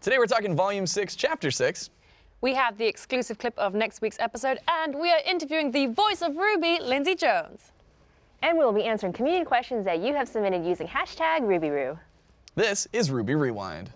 Today we're talking Volume 6, Chapter 6. We have the exclusive clip of next week's episode, and we are interviewing the voice of Ruby, Lindsay Jones. And we'll be answering community questions that you have submitted using hashtag RubyRoo. This is RWBY Rewind.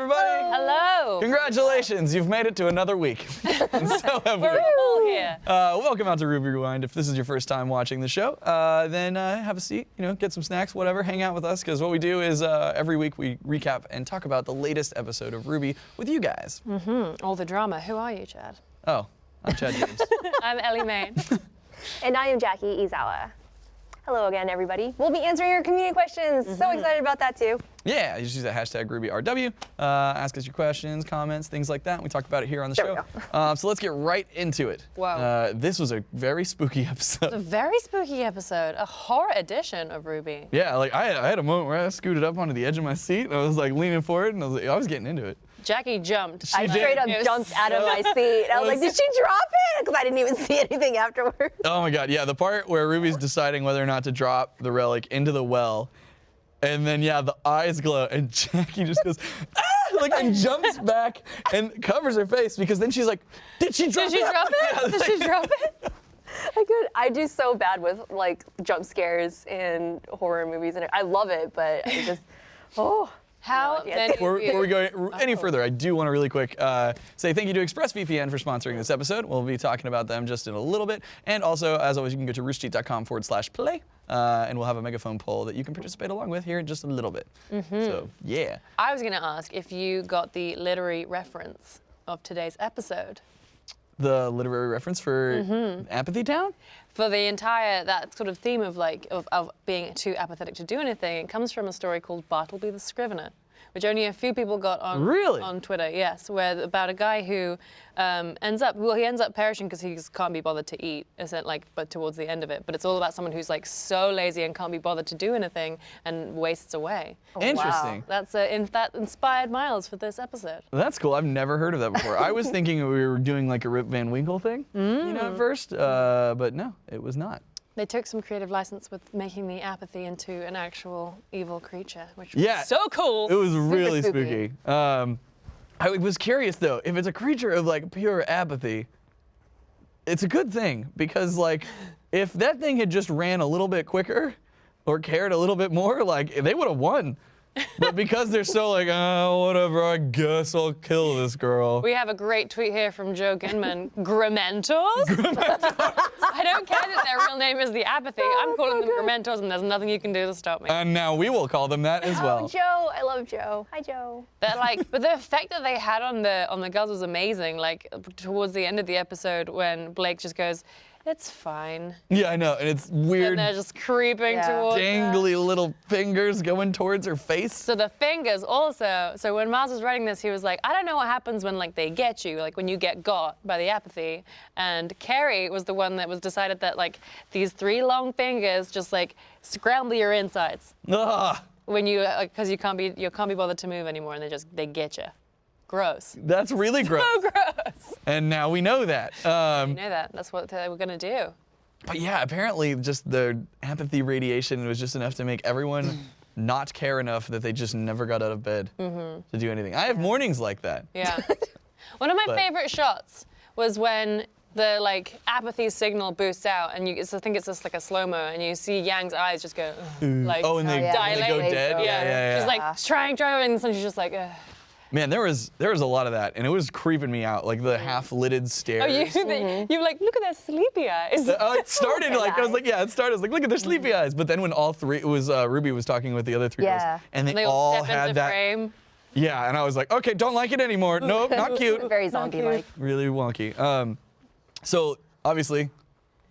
Everybody! Hello. Congratulations, you've made it to another week. and so have we. We're all here. Uh, welcome out to RWBY Rewind. If this is your first time watching the show, uh, then uh, have a seat, you know, get some snacks, whatever, hang out with us, because what we do is uh, every week we recap and talk about the latest episode of RWBY with you guys. All the drama. Who are you, Chad? Oh, I'm Chad James. I'm Ellie Main. And I am Jackie Izawa. Hello again, everybody. We'll be answering your community questions. So excited about that too. yeah, you just use that hashtag RubyRW. Uh, ask us your questions, comments, things like that. We talk about it here on the There we show. Uh, so let's get right into it. Wow. Uh, this was a very spooky episode. a very spooky episode, a horror edition of RWBY. Yeah, like I had, I had a moment where I scooted up onto the edge of my seat and I was like leaning forward and I was like, I was getting into it. Jackie jumped. She I did. straight up It was jumped out of my seat. I was like, did she drop it? Because I didn't even see anything afterwards. Oh my god, yeah, the part where Ruby's deciding whether or not to drop the relic into the well, and then yeah, the eyes glow, and Jackie just goes, ah! like and jumps back and covers her face because then she's like, did she drop Did she it? drop Yeah, it? Did she drop it? I could. I do so bad with like jump scares in horror movies, and I love it, but I just, oh. How No many Before, before we go any further, I do want to really quick uh, say thank you to ExpressVPN for sponsoring this episode. We'll be talking about them just in a little bit. And also, as always, you can go to roosterteeth.com forward slash play, uh, and we'll have a megaphone poll that you can participate along with here in just a little bit. Mm-hmm. So, yeah. I was going to ask if you got the literary reference of today's episode. The literary reference for Mm-hmm. Apathy Town? for the entire that sort of theme of like of, of being too apathetic to do anything it comes from a story called bartleby the scrivener which only a few people got on Really? on twitter yes where about a guy who um, ends up well he ends up perishing because he just can't be bothered to eat isn't like but towards the end of it but it's all about someone who's like so lazy and can't be bothered to do anything and wastes away Interesting. that's uh, in, that inspired miles for this episode That's cool. I've never heard of that before. I was thinking we were doing like a Rip Van Winkle thing, you Mm. know, at first, uh, but no, it was not. They took some creative license with making the apathy into an actual evil creature which was Yeah. so cool It was really spooky. spooky. Um, I was curious though, if it's a creature of like pure apathy, it's a good thing because like if that thing had just ran a little bit quicker or cared a little bit more, like they would have won. But because they're so like, oh, whatever, I guess I'll kill this girl. We have a great tweet here from Joe Ginman. Grimentors? I don't care that their real name is the apathy. Oh, I'm calling them Grimentors, and there's nothing you can do to stop me. And now we will call them that as well. Oh, well. Joe. I love Joe. Hi, Joe. They're like, but the effect that they had on the on the girls was amazing. Like towards the end of the episode, when Blake just goes, "It's fine," Yeah, I know. And it's weird, and they're just creeping Yeah. towards. her. dangly little fingers going towards her face. So the fingers also. So when Miles was writing this, he was like, I don't know what happens when like they get you, like when you get got by the apathy. And Carrie was the one that was decided that like these three long fingers just like scramble your insides Ah. when you because you can't be you can't be bothered to move anymore, and they just they get you. Gross. That's really gross. So gross. And now we know that. Um, You know that. That's what they were gonna do. but yeah, apparently just the apathy radiation was just enough to make everyone not care enough that they just never got out of bed to do anything. I have mornings like that. Yeah. One of my But- favorite shots was when the like apathy signal boosts out, and you I think it's just like a slow mo, and you see Yang's eyes just go "Ugh," like oh, and they, yeah. and they go dead. Yeah, yeah, yeah. She's like trying, trying, and then she's just like, Ugh. Man, there was there was a lot of that, and it was creeping me out. Like the half-lidded stairs. oh, you, Mm-hmm. you're like, look at their sleepy eyes. Uh, it started like I was like, yeah, it started. I was like, look at their sleepy eyes. But then when all three, it was uh, Ruby was talking with the other three Yeah. girls, and they, they all all had that. frame. Yeah, and I was like, okay, don't like it anymore. Nope, not cute. Very zombie-like. really wonky. Um, so obviously,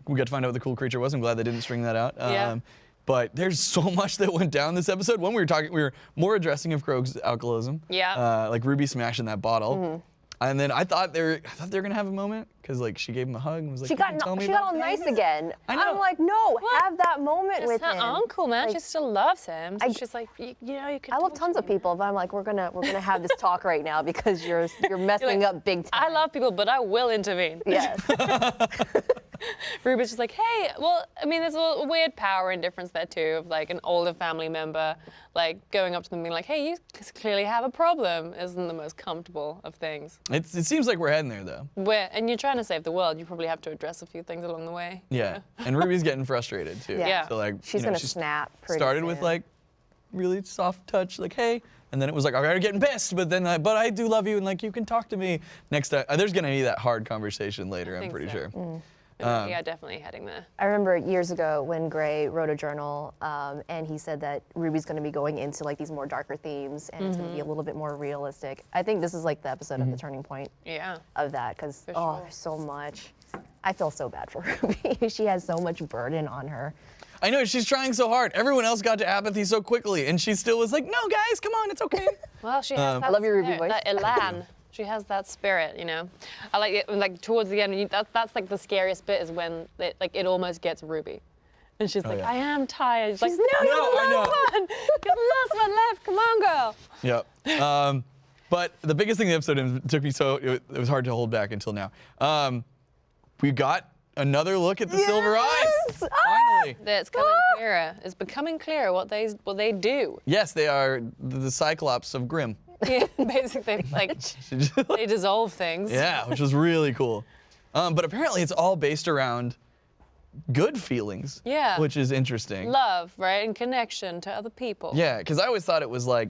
we got to find out what the cool creature was. I'm glad they didn't string that out. Um, Yeah. But there's so much that went down this episode. When we were talking, we were more addressing of Qrow's alcoholism. Yeah. Uh, like Ruby smashing that bottle. And then I thought they were, I thought they were gonna have a moment because like she gave him a hug and was like, She "You got can tell no, me she got about all nice things?" again. I know. I'm like, no, What? have that moment It's with her him. uncle, man. Like, she still loves him. So I- she's like, you, you know, you can. I love tons of people, but I'm like, we're gonna we're gonna have this talk right now because you're you're messing like, up big time. I love people, but I will intervene. Yes. Ruby's just like, hey, well, I mean, there's a little weird power and difference there too of like an older family member, like going up to them and being like, hey, you clearly have a problem, isn't the most comfortable of things. It's, it seems like we're heading there though. Where, and you're trying to save the world, you probably have to address a few things along the way. Yeah. and Ruby's getting frustrated too. Yeah. Yeah. So like She's you know, gonna she's snap pretty started with like really soft touch, like hey, and then it was like, I'm getting pissed, but then, I, but I do love you, and like you can talk to me next time. Uh, there's gonna be that hard conversation later. I'm pretty so. sure. Mm. But Um, yeah, definitely heading there. I remember years ago when Gray wrote a journal, um, and he said that Ruby's going to be going into like these more darker themes, and it's going to be a little bit more realistic. I think this is like the episode of the turning point Yeah. of that, because oh, sure. there's so much. I feel so bad for Ruby. she has so much burden on her. I know she's trying so hard. Everyone else got to apathy so quickly, and she still was like, "No, guys, come on, it's okay." Well, she has Um, that I love your Ruby voice. That elan. She has that spirit, you know. I like it. Like towards the end, you, that, that's like the scariest bit is when it, like it almost gets Ruby, and she's like, Oh, yeah. "I am tired." She's, like, She's "No, like, you're the I know." last one. You're the last one left. Come on, girl." Yep. Um, but the biggest thing in the episode and it took me so it, it was hard to hold back until now. Um, we got another look at the Silver Eyes. Ah! Finally. That It's coming clearer. It's becoming clearer what they what they do. Yes, they are the, the Cyclops of Grimm. Yeah, basically, like they dissolve things. yeah, which was really cool. Um, but apparently, it's all based around good feelings. Yeah. Which is interesting. Love, right, and connection to other people. Yeah, because I always thought it was like,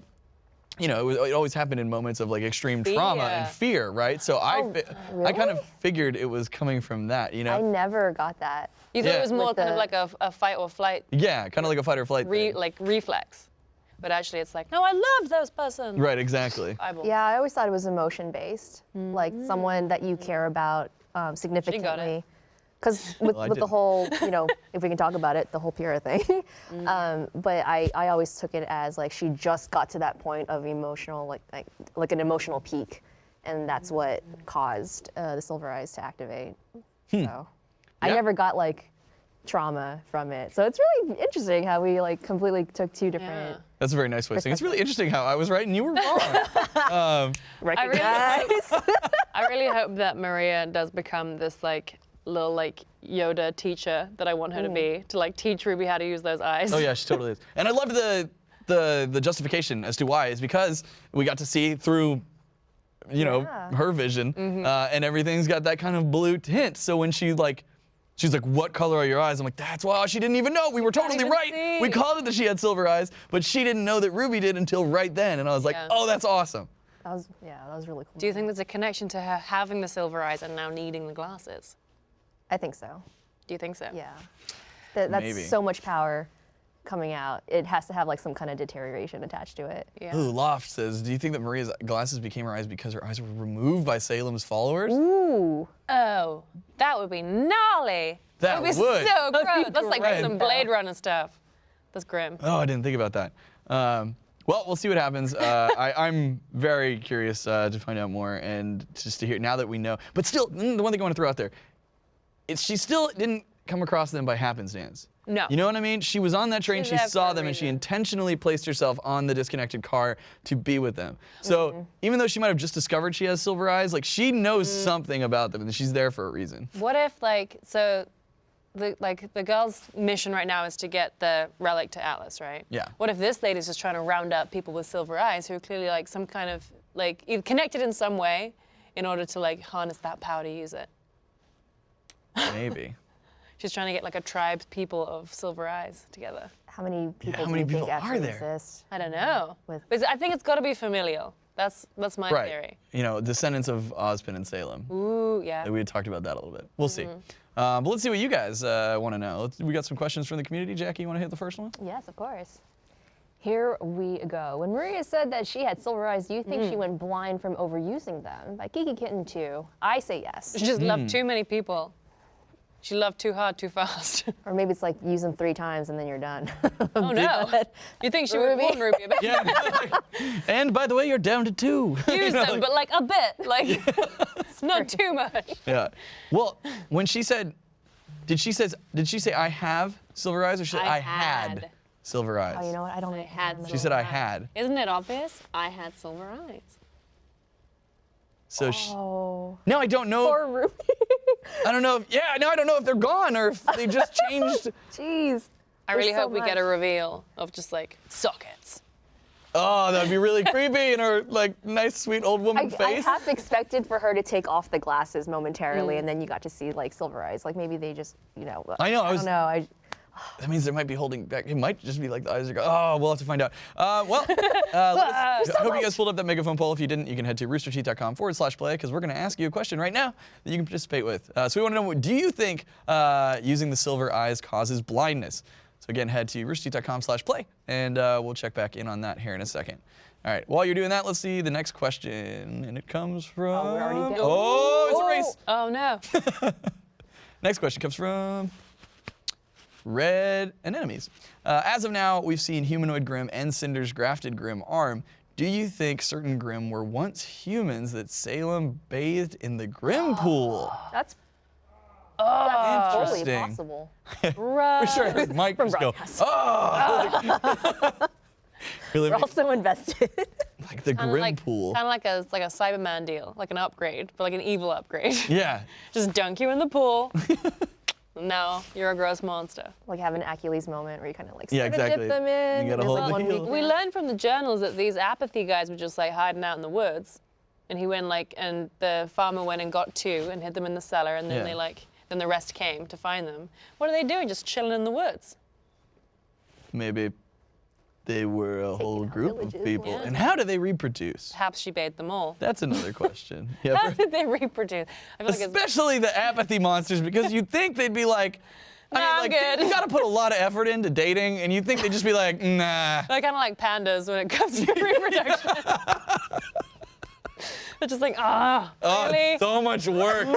you know, it, was, it always happened in moments of like extreme trauma and Fear. fear, right? So I, Oh, fi- I kind of figured it was coming from that, you know? I never got that. You thought Yeah. it was more With kind of like a, a fight or flight, yeah, kind of like a fight or flight. re, thing. like reflex, but actually it's like, no, I love those persons. Right, exactly. Eyeballs. Yeah, I always thought it was emotion based, like someone that you care about um, significantly. Because with, Well, with the whole, you know, if we can talk about it, the whole Pyrrha thing. um, but I, I always took it as like she just got to that point of emotional, like like, like an emotional peak, and that's what caused uh, the Silver Eyes to activate. So I Yeah. never got like trauma from it. So it's really interesting how we like completely took two different. Yeah. That's a very nice way of saying. it. It's really interesting how I was right and you were wrong. um, Recognize. I really hope that Maria does become this like little like Yoda teacher that I want her to be to like teach Ruby how to use those eyes. oh yeah, she totally is. And I loved the the the justification as to why is because we got to see through you know Yeah. her vision Mm-hmm. uh, and everything's got that kind of blue tint. So when she like she's like, "What color are your eyes?" I'm like, "That's why she didn't even know. We were totally even right. We called it that she had silver eyes, but she didn't know that Ruby did until right then." And I was like, Yeah. "Oh, that's awesome." That was yeah, that was really cool. Do you think there's a connection to her having the silver eyes and now needing the glasses? I think so. Do you think so? Yeah. That, that's Maybe. so much power coming out. It has to have like some kind of deterioration attached to it. Yeah. Ooh, Loft says, "Do you think that Maria's glasses became her eyes because her eyes were removed by Salem's followers?" Ooh. Oh, that would be gnarly. That would be would. so That'd be gross. That's like great. some Blade Runner stuff. That's grim. Oh, I didn't think about that. Um, well, we'll see what happens. Uh, I, I'm very curious uh, to find out more and just to hear now that we know. But still, mm, the one thing I want to throw out there, it's she still didn't come across them by happenstance. No. You know what I mean? She was on that train, She's she saw them, and she intentionally placed herself on the disconnected car to be with them. So Mm-hmm. even though she might have just discovered she has silver eyes, like she knows Mm. something about them, and she's there for a reason. What if like so the like the girl's mission right now is to get the relic to Atlas, right? Yeah. What if this lady's just trying to round up people with silver eyes who are clearly like some kind of like connected in some way in order to like harness that power to use it? Maybe. She's trying to get like a tribe people of silver eyes together. How many people how do many you people think are actually there? exist? I don't know. With- But I think it's got to be familial. That's that's my right. theory. You know, descendants of Ozpin and Salem. Ooh, yeah. We had talked about that a little bit. We'll see. Mm-hmm. Um, but let's see what you guys uh, want to know. Let's, we got some questions from the community. Jackie, you want to hit the first one? Yes, of course. Here we go. When Maria said that she had silver eyes, do you think she Mm. went blind from overusing them? By Kiki Kitten 2, I say yes. She just Hmm. loved too many people. She loved too hard, too fast. Or maybe it's like use them three times and then you're done. oh no. You think she would Ruby. warn Ruby about Yeah. and by the way, you're down to two. use them, but like a bit, like it's not too much. yeah. Well, when she said, did she says, did she say I have silver eyes or she said I, I had. had. silver eyes? oh, you know what? I don't I even had remember. She said I had. Isn't it obvious? I had silver eyes. So she, Oh. now I don't know. Poor Ruby. I don't know if yeah, now I don't know if they're gone or if they just changed. Jeez. I really There's so hope we get a reveal of just like sockets. Oh, that'd be really creepy in her like nice, sweet old woman I, I face. half expected for her to take off the glasses momentarily, mm. and then you got to see like silver eyes. Like maybe they just, you know. I know, I I was- don't know. I, That means they might be holding back. It might just be like the eyes are going. Oh, we'll have to find out. Uh, well, uh, us- I hope you guys pulled up that megaphone poll. If you didn't, you can head to roosterteeth.com forward slash play because we're going to ask you a question right now that you can participate with. Uh, so we want to know, do you think uh, using the silver eyes causes blindness? So again, head to roosterteeth.com slash play and uh, we'll check back in on that here in a second. All right, while you're doing that, let's see the next question. And it comes from. Oh, we're already down. Oh, it's a race. Oh no. Next question comes from Red Anemones. Uh, as of now, we've seen humanoid Grimm and Cinder's grafted Grimm arm. Do you think certain Grimm were once humans that Salem bathed in the Grimm pool? that's that's totally Oh, possible. Right. For sure, I heard Mike just go, broadcast. oh! really, We're make- also invested. like the Grimm like, pool. Kind of like a like a Cyberman deal, like an upgrade, but like an evil upgrade. Yeah, Just dunk you in the pool. No, you're a gross monster. like have an Achilles moment where you kind of like Yeah, sort of exactly. dip them in. You gotta hold like, the heel. We learned from the journals that these apathy guys were just like hiding out in the woods, and he went like, and the farmer went and got two and hid them in the cellar, and then Yeah. they like, then the rest came to find them. What are they doing? Just chilling in the woods. maybe they were a whole out group of people. yeah. And how do they reproduce? Perhaps she bathed them all. That's another question. Yeah, How for- did they reproduce? I feel like especially the apathy monsters because you'd think they'd be like I Nah, mean, I'm like good. you got to put a lot of effort into dating, and you'd think they'd just be like, nah. They're kind of like pandas when it comes to reproduction. They're just like, ah, Oh, really? it's so much work.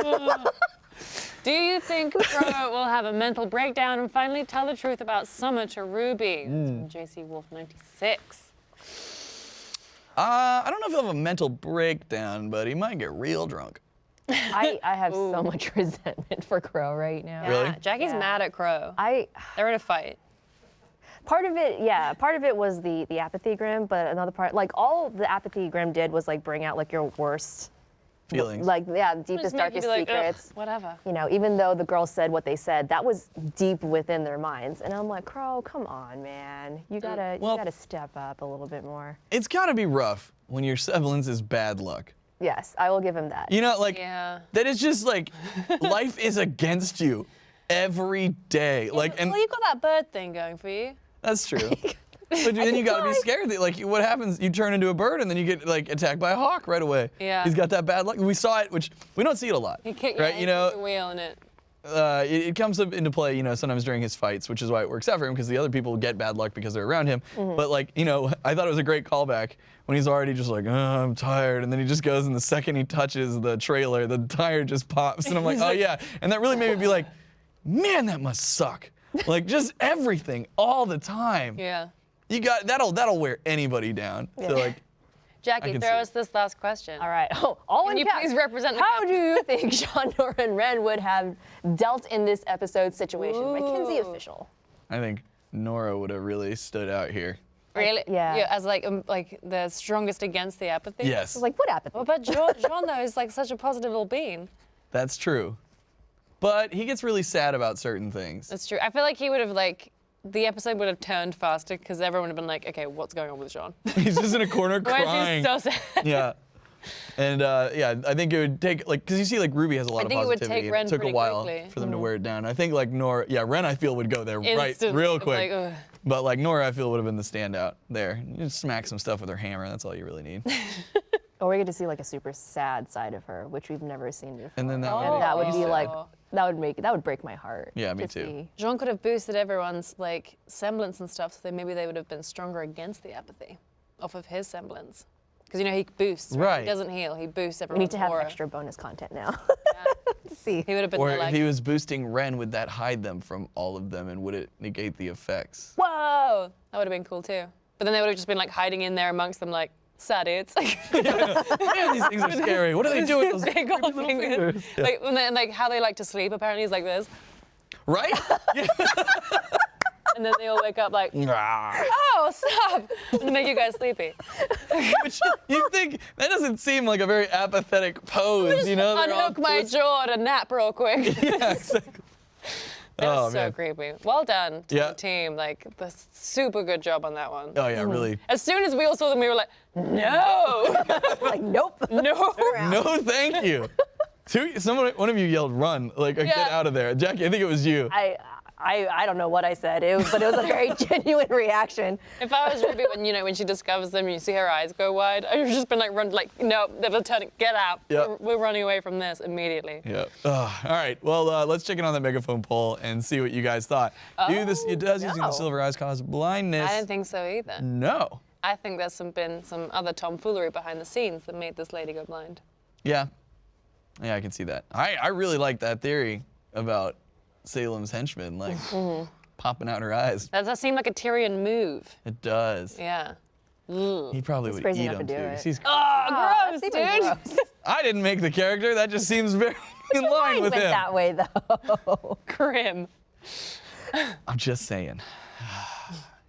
Do you think Qrow will have a mental breakdown and finally tell the truth about Summer to Ruby? That's from JC Wolf 96. Uh, I don't know if he'll have a mental breakdown, but he might get real drunk. I, I have so much resentment for Qrow right now. Really? Jackie's Yeah. mad at Qrow. I They're in a fight. part of it, yeah, part of it was the the apathy Grimm, but another part, like all the apathy Grimm did was like bring out like your worst, Feelings. like yeah, deepest, darkest be like, "Ugh, secrets. whatever. You know, even though the girls said what they said, that was deep within their minds. And I'm like, Qrow, come on, man, you gotta Well- you gotta step up a little bit more. it's got to be rough when your semblance is bad luck. Yes, I will give him that. You know, like Yeah. that is just like life is against you every day. Like, and well, you got that bird thing going for you. that's true. But then you gotta be scared that like what happens? You turn into a bird and then you get like attacked by a hawk right away. Yeah. He's got that bad luck. We saw it, which we don't see it a lot, He kicked, right? yeah, you know, the wheel in it. uh, it, it comes up into play, you know, sometimes during his fights, which is why it works out for him because the other people get bad luck because they're around him. But like, you know, I thought it was a great callback when he's already just like, oh, I'm tired, and then he just goes, and the second he touches the trailer, the tire just pops, and I'm like, oh yeah, and that really made me be like, man, that must suck. Like just everything all the time. Yeah. You got that'll that'll wear anybody down. So like, Jackie, throw us this last question. All right. Oh, all Can in you caps. please represent the How cap- do you think Jaune, Nora, and Ren would have dealt in this episode situation? Mackenzie Ooh. official. I think Nora would have really stood out here. Really? yeah. As like um, like the strongest against the apathy. Yes, Like what apathy? Well, but Jaune, Jaune though is like such a positive little being. that's true. But he gets really sad about certain things. That's true. I feel like he would have like the episode would have turned faster because everyone would have been like, okay, what's going on with Jaune? He's just in a corner crying. he so sad? yeah. And uh, yeah, I think it would take like because you see like Ruby has a lot I of think it would positivity. take Ren it took a while quickly. for them to wear it down. I think like Nora, yeah, Ren I feel would go there right real quick. like, but like Nora I feel would have been the standout there. You just smack some stuff with her hammer. That's all you really need. Or we get to see like a super sad side of her, which we've never seen before. And then that Oh. would that would be sad. like that would make that would break my heart. Yeah, me to too. see. Jaune could have boosted everyone's like semblance and stuff, so then maybe they would have been stronger against the apathy off of his semblance. Because you know he boosts, right? Right. He doesn't heal. He boosts everyone. We need to have aura. extra bonus content now. Yeah. to see. He would have been Or the, if he was boosting Ren, would that hide them from all of them, and would it negate the effects? whoa, that would have been cool too. But then they would have just been like hiding in there amongst them, like sad dudes. Man, these things are scary. What do they do with those big old little fingers. fingers? Yeah. Like, and then, like how they like to sleep apparently is like this. Right? And then they all wake up like, oh, stop, and make you guys sleepy. Which you think that doesn't seem like a very apathetic pose, you know? They're all Unhook my twisted- jaw to nap real quick. Yeah, exactly. That Oh, so man. creepy. Well done to Yeah. the team. Like, the super good job on that one. Oh yeah, really. As soon as we all saw them, we were like, no, like, nope. no. No, thank you. Two, someone, one of you yelled, "Run!" Like, uh, get out of there, Jackie. I think it was you. I, I, I don't know what I said, it was, but it was a very genuine reaction. If I was Ruby, when you know when she discovers them, you see her eyes go wide. I would just been like, run, like, no, they're turning, get out. Yep. We're, we're running away from this immediately. Yeah. Ugh. all right. Well, uh, let's check in on the megaphone poll and see what you guys thought. Do this. It does using the silver eyes cause blindness? I didn't think so either. No. I think there's some been some other tomfoolery behind the scenes that made this lady go blind. Yeah. Yeah, I can see that. I, I really like that theory about Salem's henchmen, like mm-hmm. popping out her eyes. That does seem like a Tyrian move. It does. Yeah. Ugh. He probably would eat enough him to too. do it. 'cause he's- Oh, gross, dude. gross. I didn't make the character. That just seems very in line with him. that way though. Grim. I'm just saying.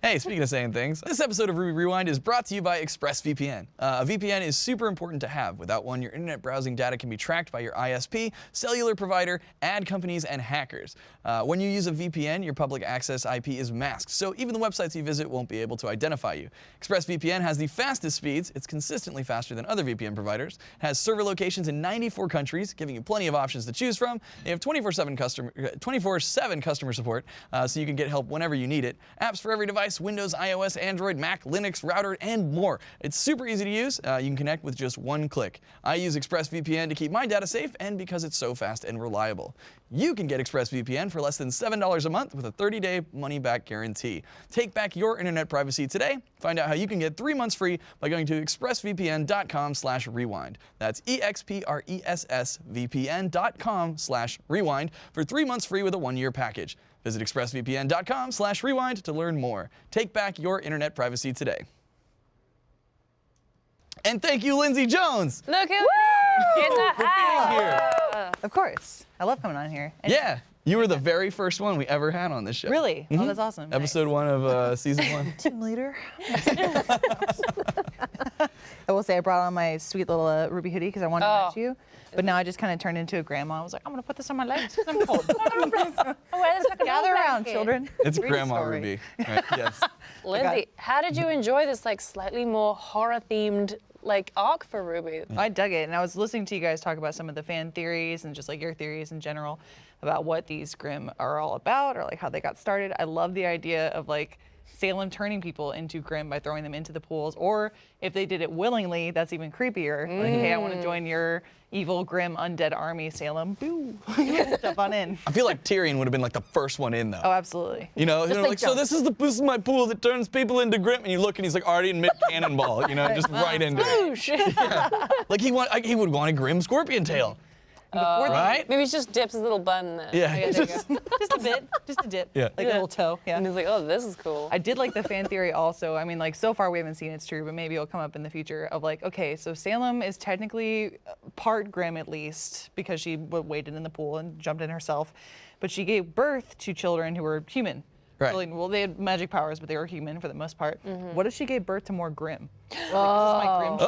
Hey, speaking of saying things, this episode of RWBY Rewind is brought to you by ExpressVPN. Uh, a VPN is super important to have. Without one, your internet browsing data can be tracked by your ISP, cellular provider, ad companies, and hackers. Uh, when you use a VPN, your public access IP is masked, so even the websites you visit won't be able to identify you. ExpressVPN has the fastest speeds. It's consistently faster than other VPN providers. It has server locations in 94 countries, giving you plenty of options to choose from. They have 24/7 customer 24/7 customer support, uh, so you can get help whenever you need it. Apps for every device: Windows, iOS, Android, Mac, Linux, router, and more. It's super easy to use. Uh, you can connect with just one click. I use ExpressVPN to keep my data safe, and because it's so fast and reliable. You can get ExpressVPN for less than $7 a month with a 30-day money-back guarantee. Take back your internet privacy today. Find out how you can get three months free by going to expressvpn.com slash rewind. That's e x p r e s s vpn.com/rewind for three months free with a one-year package. Visit expressvpn.com slash rewind to learn more. Take back your internet privacy today. And thank you, Lindsay Jones. Look who in the house. Here. Of course. I love coming on here. And Yeah, you were the very first one we ever had on this show. Really? Oh, that's awesome. Nice. Episode one of uh, season one. Team leader. I will say I brought on my sweet little uh, ruby hoodie because I wanted Oh. to match you. But now I just kind of turned into a grandma. I was like, I'm gonna put this on my legs because I'm cold. Gather around, children. It's Read Grandma story. Ruby. Right? Yes. Lindsay, how did you enjoy this like slightly more horror themed like arc for Ruby? Mm. I dug it, and I was listening to you guys talk about some of the fan theories and just like your theories in general about what these Grimm are all about or like how they got started. I love the idea of like Salem turning people into Grimm by throwing them into the pools, or if they did it willingly, that's even creepier. Like, hey, I want to join your evil Grimm undead army, Salem. Boo! Jump on in. I feel like Tyrian would have been like the first one in though. Oh, absolutely. You know, you know, like like, so this is the this is my pool that turns people into Grimm, and you look and he's like already in mid cannonball, you know, just right into it. Like he want, like, he would want a Grimm Scorpion tail, Before they- right? Maybe he just dips his little bun in there. Yeah. Yeah, there you go. just a bit, just a dip, Yeah. like a Yeah. little toe. Yeah. And he's like, oh, this is cool. I did like the fan theory also. I mean, like so far we haven't seen it's true, but maybe it'll come up in the future of like, okay, so Salem is technically uh, part Grimm at least because she w- waded in the pool and jumped in herself, but she gave birth to children who were human. Right. Like, well, they had magic powers, but they were human for the most part. Mm-hmm. What if she gave birth to more Grimm? Like, is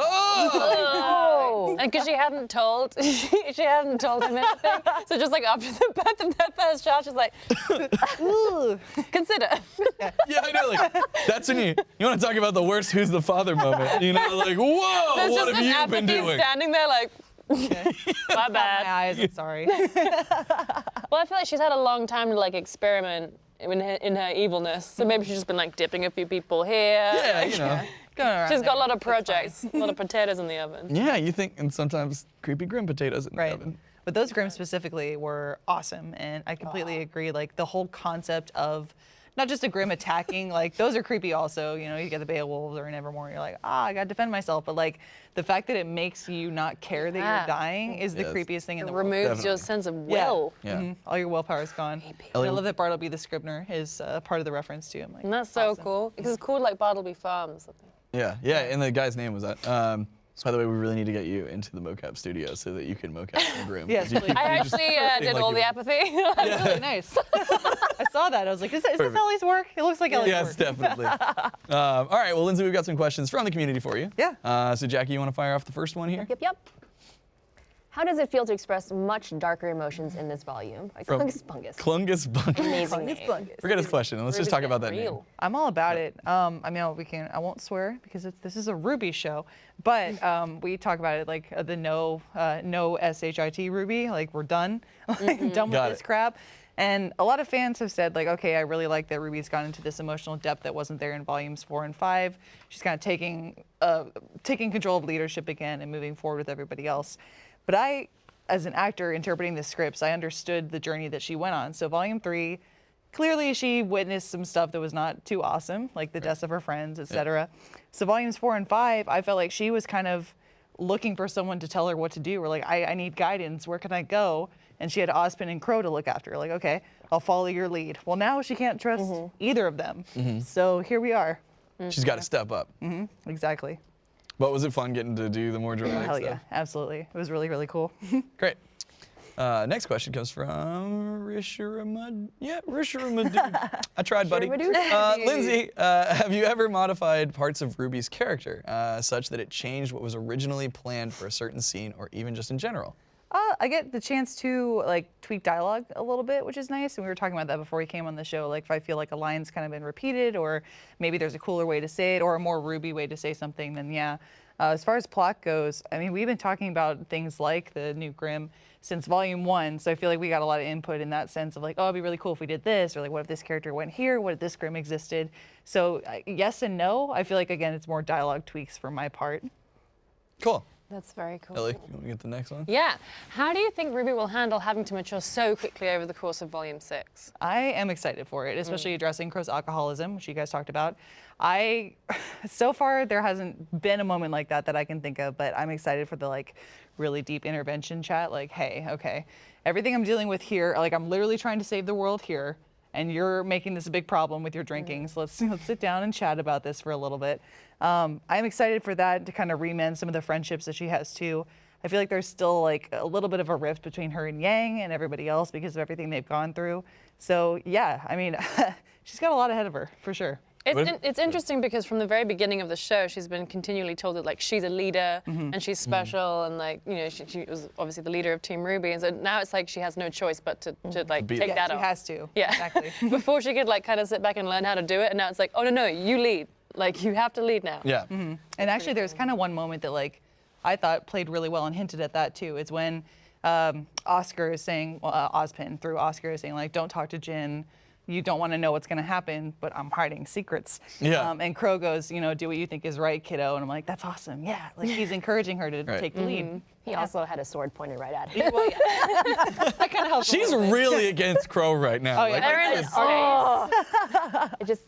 this my Grimm child? And because she hadn't told, she, she hadn't told him anything. So just like after the birth of that first child, she's like, Ooh. consider. yeah, I know. Like that's when you you want to talk about the worst "Who's the father" moment. You know, like whoa, There's what just have an you been apathy doing? standing there like, my My bad. eyes, I'm sorry. Well, I feel like she's had a long time to like experiment in her, in her evilness. So maybe she's just been like dipping a few people here. Yeah, you know. Going around She's got a lot of projects, a lot of potatoes in the oven. Yeah, you think, and sometimes creepy Grimm potatoes in the Right. oven. But those Grimm specifically were awesome, and I completely agree. Like the whole concept of not just a Grimm attacking, like those are creepy. Also, you know, you get the Beowolves or a Nevermore, you're like, ah, I gotta defend myself. But like the fact that it makes you not care that Yeah. you're dying is the Yes. creepiest thing in It the world. It removes your sense of Yeah. will. Yeah. Mhm. All your willpower is gone. And I love that Bartleby the Scrivener is uh, part of the reference too. I'm like, And that's so awesome. cool. Because it's called like Bartleby Farms. Yeah, yeah, and the guy's name was that. Um, by the way, we really need to get you into the mocap studio so that you can mocap the Grimm. Yes, You- please. I you actually uh, did like all you- the apathy. Really nice. I saw that. I was like, is, that, is this Perfect. Ellie's work? It looks like Ellie's yes, work. definitely. um, all right, well, Lindsay, we've got some questions from the community for you. Yeah. Uh, so, Jackie, you want to fire off the first one here? Yep, yep. How does it feel to express much darker emotions in this volume? Like From Clungus Bungus. Clungus Bungus. Amazing name. Forget his question. Let's just talk about that name. I'm all about it. Um, I mean, we can. I won't swear because it's, this is a RWBY show, but um, we talk about it like uh, the no, uh, no shit Ruby. Like we're done, like, done with Got this it. crap. And a lot of fans have said like, okay, I really like that Ruby's gone into this emotional depth that wasn't there in volumes four and five. She's kind of taking, uh, taking control of leadership again and moving forward with everybody else. But I, as an actor interpreting the scripts, I understood the journey that she went on. So volume three clearly she witnessed some stuff that was not too awesome, like the deaths of her friends, etc. So volumes four and five, I felt like she was kind of looking for someone to tell her what to do. We're like, I, I need guidance. Where can I go? And she had Ozpin and Qrow to look after. Like, okay, I'll follow your lead. Well, now she can't trust mm-hmm. either of them. Mm-hmm. So here we are. She's got to step up. Mm-hmm. Exactly. But was it fun getting to do the more dramatic Hell stuff? yeah, absolutely. It was really, really cool. Great. Uh, next question comes from Risharamad. Yeah, Risharamad. I tried, buddy. Uh, Lindsay, uh, have you ever modified parts of Ruby's character uh, such that it changed what was originally planned for a certain scene or even just in general? Uh, I get the chance to like tweak dialogue a little bit, which is nice. And we were talking about that before we came on the show. Like if I feel like a line's kind of been repeated, or maybe there's a cooler way to say it, or a more Ruby way to say something, then yeah. Uh, as far as plot goes, I mean, we've been talking about things like the new Grimm since volume one, so I feel like we got a lot of input in that sense of like, oh, it'd be really cool if we did this, or like, what if this character went here? What if this Grimm existed? So uh, yes and no. I feel like again, it's more dialogue tweaks for my part. Cool. That's very cool. Ellie, you want to get the next one? Yeah. How do you think Ruby will handle having to mature so quickly over the course of Volume 6? I am excited for it, especially mm. addressing Qrow's alcoholism, which you guys talked about. I, so far, there hasn't been a moment like that that I can think of, but I'm excited for the like really deep intervention chat. Like, hey, okay, everything I'm dealing with here, like I'm literally trying to save the world here, and you're making this a big problem with your drinking. So let's let's sit down and chat about this for a little bit. Um, I'm excited for that to kind of remend some of the friendships that she has too. I feel like there's still like a little bit of a rift between her and Yang and everybody else because of everything they've gone through. So yeah, I mean, she's got a lot ahead of her for sure. It's, in- it's interesting because from the very beginning of the show, she's been continually told that like she's a leader and she's special and like you know she, she was obviously the leader of Team RWBY, and so now it's like she has no choice but to, to like Be- take Yeah, that she off. has to. Yeah, Exactly. Before she could like kind of sit back and learn how to do it, and now it's like, oh no no, you lead. Like you have to lead now. Yeah. And actually, there's kind of one moment that like I thought played really well and hinted at that too. Is when um, Oscar is saying, well, uh, Ozpin through Oscar is saying like, don't talk to Jinn. You don't want to know what's going to happen, but I'm hiding secrets. Yeah. Um, and Qrow goes, you know, do what you think is right, kiddo. And I'm like, that's awesome. Yeah. Like he's encouraging her to Right. take the lead. He also had a sword pointed right at him. Well, yeah. that kind of helps. a She's bit. really against Qrow right now. Oh, yeah. Like, Everyone is oh. It just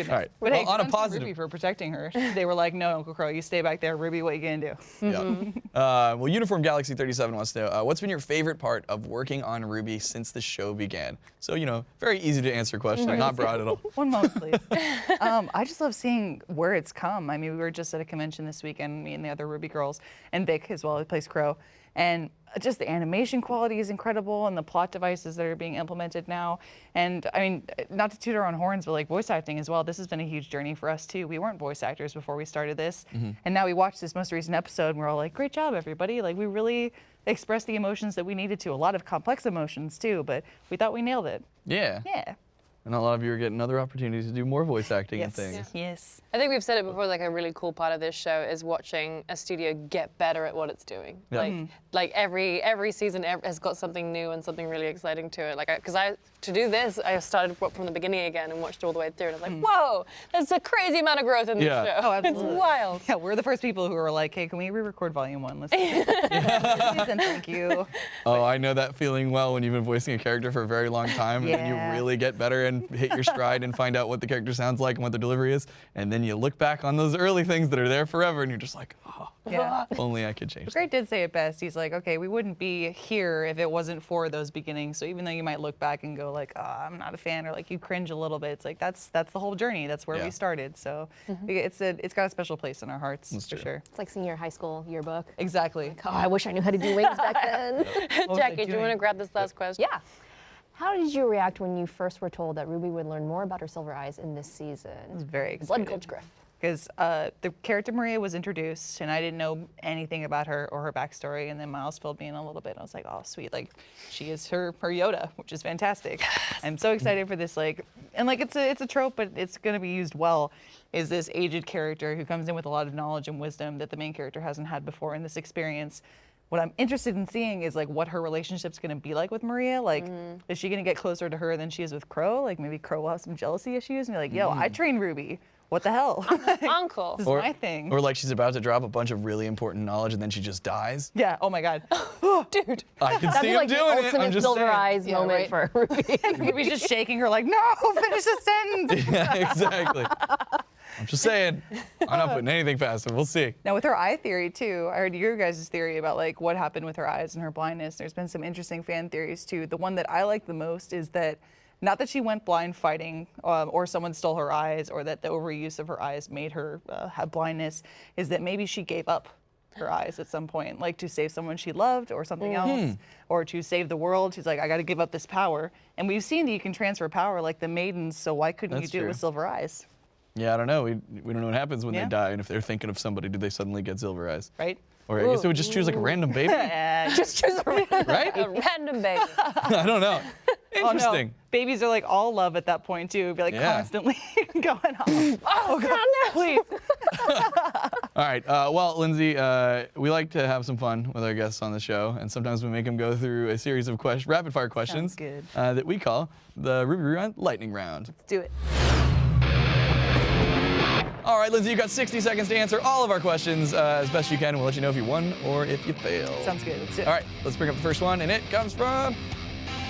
okay. all right. But well, hey, on a positive. RWBY for protecting her. They were like, no, Uncle Qrow, you stay back there. RWBY, what you gonna do? Yeah. Uh, well, Uniform Galaxy 37 wants to know uh, what's been your favorite part of working on Ruby since the show began? So, you know, very easy to answer question, not broad at all. One moment, please. um, I just love seeing where it's come. I mean, we were just at a convention this weekend, me and the other Ruby girls, and Vic as well, who plays Qrow. And just the animation quality is incredible, and the plot devices that are being implemented now. And I mean, not to toot our own horns, but like voice acting as well. This has been a huge journey for us too. We weren't voice actors before we started this, mm-hmm. and now we watched this most recent episode, and we're all like, "Great job, everybody!" Like we really expressed the emotions that we needed to. A lot of complex emotions too, but we thought we nailed it. Yeah. Yeah. And a lot of you are getting other opportunities to do more voice acting and things. Yes. Yes. I think we've said it before. Like a really cool part of this show is watching a studio get better at what it's doing. Yeah. Like, Mhm. like every every season has got something new and something really exciting to it. Like, because I, to do this, I started from the beginning again and watched all the way through, and I was like, whoa, there's a crazy amount of growth in this Yeah. show. Oh, absolutely. It's wild. Yeah, we're the first people who were like, hey, can we re-record volume one? Let's do it. And thank you. Oh, I know that feeling well when you've been voicing a character for a very long time and you really get better and hit your stride and find out what the character sounds like and what the delivery is. And then you look back on those early things that are there forever and you're just like, oh, Yeah. only I could change that. Great did say it best. He's like, okay, we wouldn't be here if it wasn't for those beginnings. So even though you might look back and go like, oh, I'm not a fan, or like you cringe a little bit, it's like that's that's the whole journey. That's where Yeah. we started. So mm-hmm. it's a it's got a special place in our hearts That's for true. sure. It's like senior high school yearbook. Exactly. Oh, I wish I knew how to do wings back then. What was I Jackie, do you want to grab this last question? yeah. How did you react when you first were told that Ruby would learn more about her silver eyes in this season? I was very very Blood excited. Gulch Griff. because uh, the character Maria was introduced and I didn't know anything about her or her backstory, and then Miles filled me in a little bit. And I was like, oh, sweet, like she is her her Yoda, which is fantastic. I'm so excited for this, like, and like it's a it's a trope, but it's gonna be used well. Is this aged character who comes in with a lot of knowledge and wisdom that the main character hasn't had before in this experience? What I'm interested in seeing is like what her relationship's gonna be like with Maria. Like, mm-hmm. is she gonna get closer to her than she is with Qrow? Like maybe Qrow will have some jealousy issues and be like, yo, I mm-hmm. trained Ruby. What the hell? Uncle. This is my thing. Or like she's about to drop a bunch of really important knowledge and then she just dies. yeah. Oh my God. Dude. I can That'd see be him like the doing it. I'm ultimate just silver eyes Yeah, moment right. for Ruby. Ruby's just shaking her like, no, finish the sentence. yeah, exactly. I'm just saying. I'm not putting anything past him. We'll see. Now with her eye theory too, I heard your guys' theory about like what happened with her eyes and her blindness. There's been some interesting fan theories too. The one that I like the most is that not that she went blind fighting um, or someone stole her eyes or that the overuse of her eyes made her uh, have blindness, is that maybe she gave up her eyes at some point, like to save someone she loved or something else, or to save the world. She's like, I got to give up this power. And we've seen that you can transfer power like the maidens, so why couldn't That's you do true. it with silver eyes, Yeah, I don't know. We, we don't know what happens when Yeah. they die. And if they're thinking of somebody, do they suddenly get silver eyes? right? Or I guess it would just choose like a random baby, And Just choose a random. right? A random baby. I don't know. Oh, Interesting. no. Babies are like all love at that point too. Be like Yeah. constantly going off. oh god, please. All right. Uh, well, Lindsay, uh, we like to have some fun with our guests on the show, and sometimes we make them go through a series of quest- rapid-fire questions good. Uh, that we call the RWBY Rewind Lightning Round. Let's do it. Right, Lindsay, you've got 60 seconds to answer all of our questions uh, as best you can. We'll let you know if you won or if you failed. Sounds good. Let's do it. All right, let's bring up the first one, and it comes from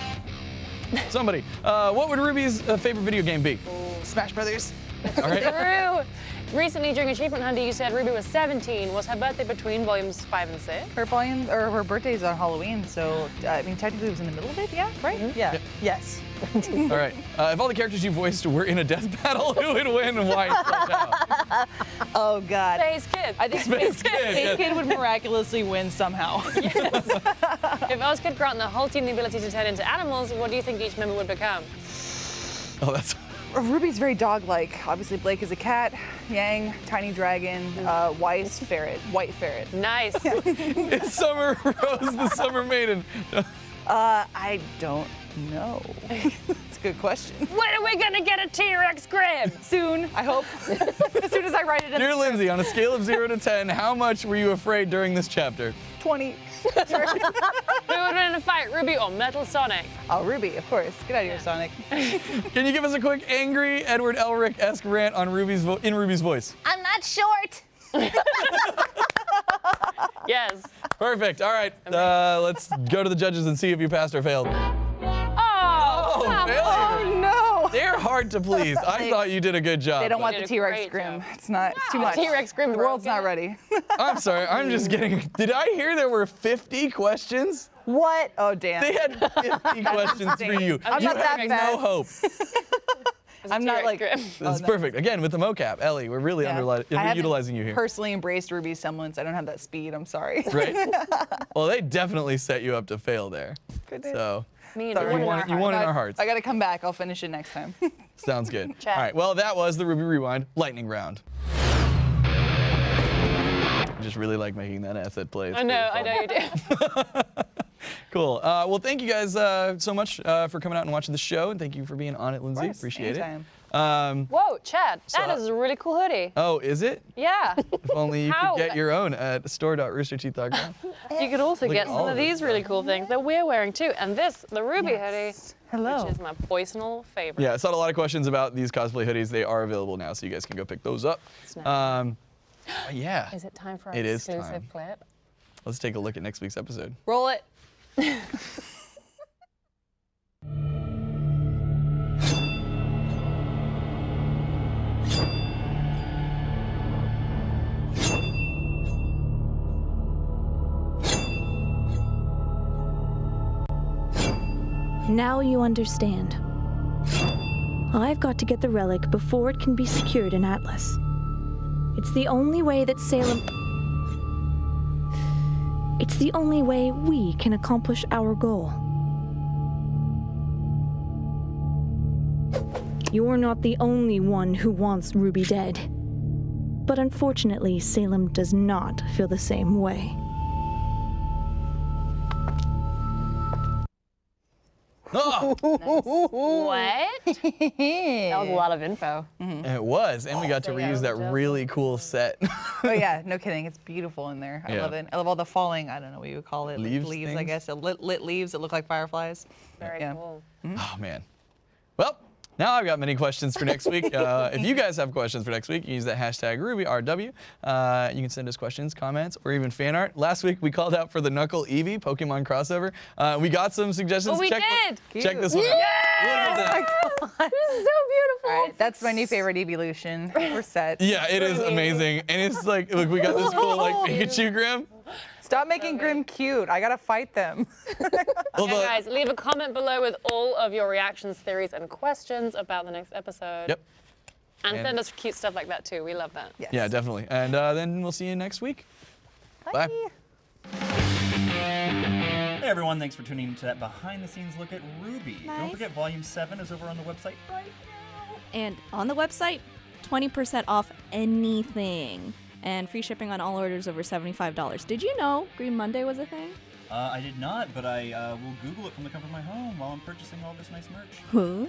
somebody. Uh, what would Ruby's uh, favorite video game be? Smash Brothers. All right. True. Recently, during Achievement Hunter, you said Ruby was 17. Was her birthday between volumes 5 and 6? Her volume or her birthday's on Halloween, so uh, I mean technically it was in the middle of it. Yeah, right. Yeah. Yes. All right. Uh, if all the characters you voiced were in a death battle, who would win and why? Oh god. Space Kid. I think Space Space, Kid, Kid, yes. Kid would miraculously win somehow. yes. If Oz could grant the whole team the ability to turn into animals, what do you think each member would become? Oh, that's. Ruby's very dog-like. Obviously, Blake is a cat. Yang, tiny dragon. Uh, Weiss, ferret. White ferret. Nice. Is Summer Rose the Summer Maiden? Uh, I don't know. It's a good question. when are we gonna get a T-Rex Grimm? Soon, I hope. as soon as I write it in Dear the Lindsay, on a scale of zero to 10, how much were you afraid during this chapter? 20. Who would win in a fight, Ruby or Metal Sonic? Oh, Ruby, of course. Get out of here, Sonic. Can you give us a quick angry Edward Elric-esque rant on Ruby's vo- in Ruby's voice? I'm not short. Yes. Perfect. All right. Uh, let's go to the judges and see if you passed or failed. Oh, come failure. on. no. They're hard to please. I thought you did a good job. They don't want the did a T-Rex great Grimm. job. It's not. It's too Wow, much. T-Rex Grimm The world's not ready. I'm sorry. I'm just getting. Did I hear there were 50 questions? what? Oh damn. They had 50 questions for you. I'm you not that bad. no hope. It's a I'm not like- Grim. That's oh, no. perfect. Again, with the mocap, Ellie, we're really Yeah. underli- I haven't underutilizing you here. Personally embraced Ruby's semblance. I don't have that speed. I'm sorry. right? well, they definitely set you up to fail there. So Me and Sorry. you Jordan won, you won in I- our hearts. I gotta come back. I'll finish it next time. Sounds good. Chat. All right. Well, that was the RWBY Rewind lightning round. I just really like making that asset play. I know, I know you do. Cool. Uh, well, thank you guys uh, so much uh, for coming out and watching the show, and thank you for being on it, Lindsay. course, Appreciate anytime. it. Um, Whoa, Chad, that So- is a really cool hoodie. oh, is it? Yeah. If only you could get your own at store.roosterteeth.com. You could also Look get some of of these really cool things that we're wearing too. And this, the Ruby hoodie, Hello. which is my personal favorite. Yeah, I saw a lot of questions about these cosplay hoodies. They are available now, so you guys can go pick those up. Snap. Um, yeah, Is it time for our It is exclusive time. clip? let's take a look at next week's episode. Roll it. Now you understand. I've got to get the relic before it can be secured in Atlas. It's the only way that Salem. It's the only way we can accomplish our goal. You're not the only one who wants Ruby dead. But unfortunately, Salem does not feel the same way. Oh, What? that was a lot of info. Mm-hmm. it was, and we got to reuse that definitely. really cool set. Oh yeah, no kidding. It's beautiful in there. I Yeah. love it. I love all the falling. I don't know what you would call it. like Leaves leaves, I guess. Lit, lit leaves that look like fireflies. Very Yeah. cool. Oh mm-hmm. man. Well, now I've got many questions for next week. Uh, if you guys have questions for next week, use that hashtag RWBYRW. Uh, you can send us questions, comments, or even fan art. Last week we called out for the Nuckelavee Pokemon crossover. Uh, we got some suggestions. Oh, we check, did! Check this one out. Look at that. so beautiful. All right, that's my new favorite evolution. We're set. Yeah, it is amazing, and it's like, look, we got this cool like Pikachu Grimm. Stop making Grimm cute. I gotta fight them. Although- Yeah, guys, leave a comment below with all of your reactions, theories, and questions about the next episode. Yep. And, And- send us cute stuff like that too. We love that. Yes. Yeah, definitely. And uh, then we'll see you next week. Bye. Hey everyone, thanks for tuning in to that behind the scenes look at RWBY. Nice. Don't forget Volume 7 is over on the website right now. And on the website, 20% off anything. And free shipping on all orders over $75. Did you know Green Monday was a thing? Uh, I did not, but I uh, will Google it from the comfort of my home while I'm purchasing all this nice merch. Ooh.